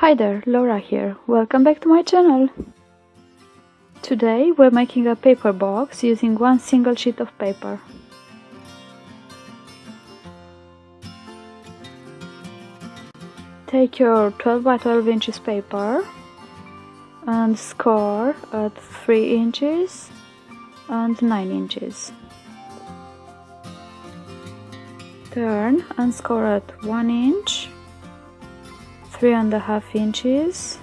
Hi there, Laura here. Welcome back to my channel. Today we're making a paper box using one single sheet of paper. Take your 12 by 12 inches paper and score at 3 inches and 9 inches. Turn and score at 1 inch three and a half inches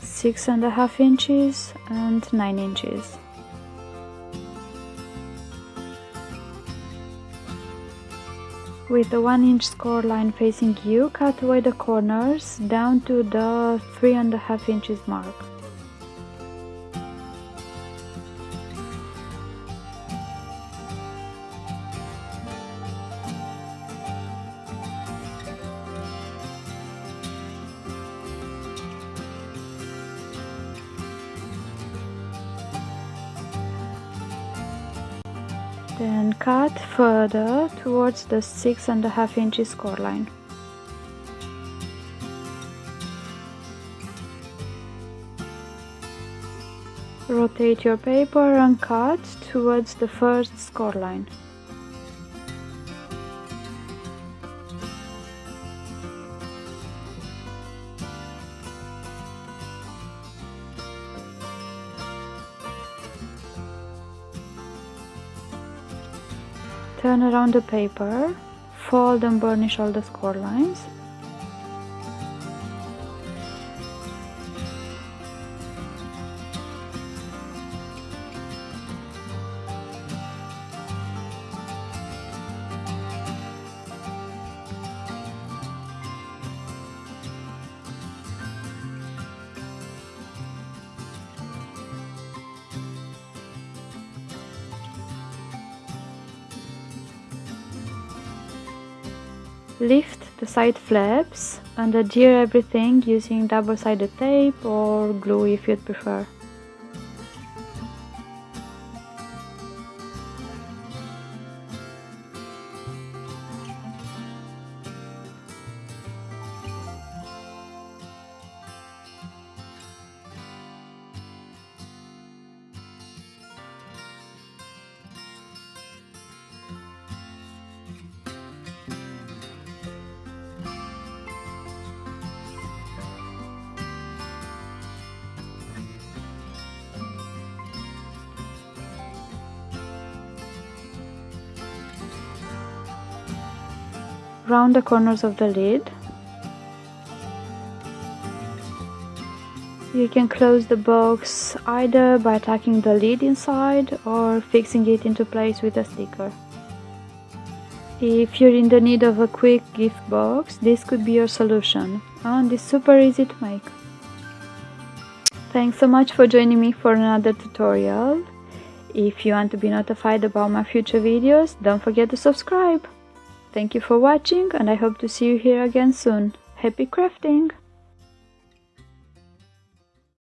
six and a half inches and nine inches. With the one inch score line facing you cut away the corners down to the three and a half inches mark Then cut further towards the six and a half inches score line. Rotate your paper and cut towards the first score line. Turn around the paper, fold and burnish all the score lines. Lift the side flaps and adhere everything using double-sided tape or glue if you'd prefer. Round the corners of the lid. You can close the box either by tacking the lid inside or fixing it into place with a sticker. If you're in the need of a quick gift box, this could be your solution and it's super easy to make. Thanks so much for joining me for another tutorial. If you want to be notified about my future videos, don't forget to subscribe. Thank you for watching and I hope to see you here again soon. Happy crafting!